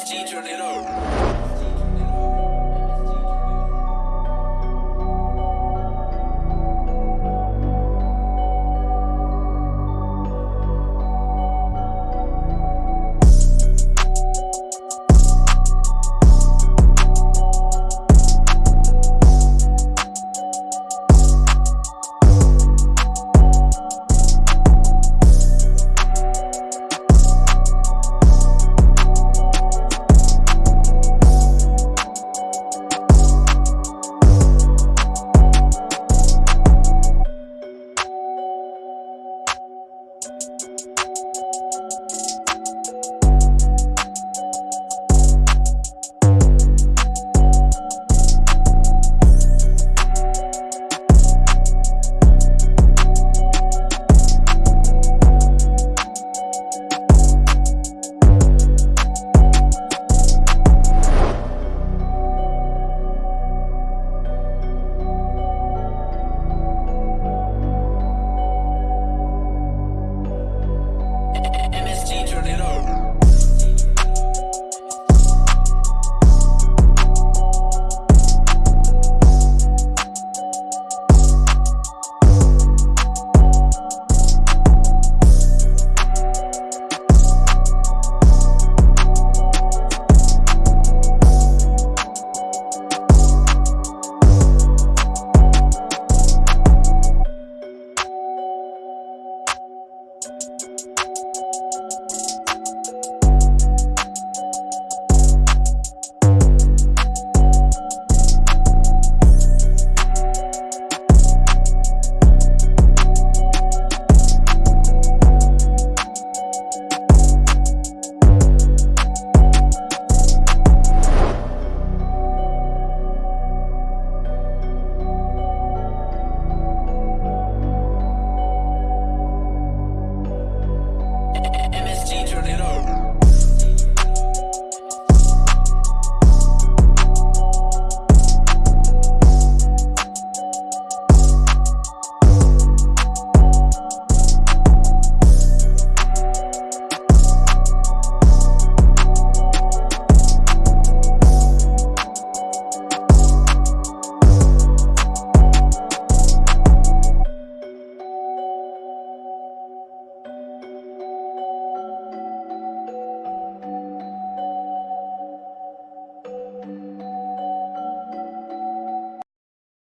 SG, turn it up.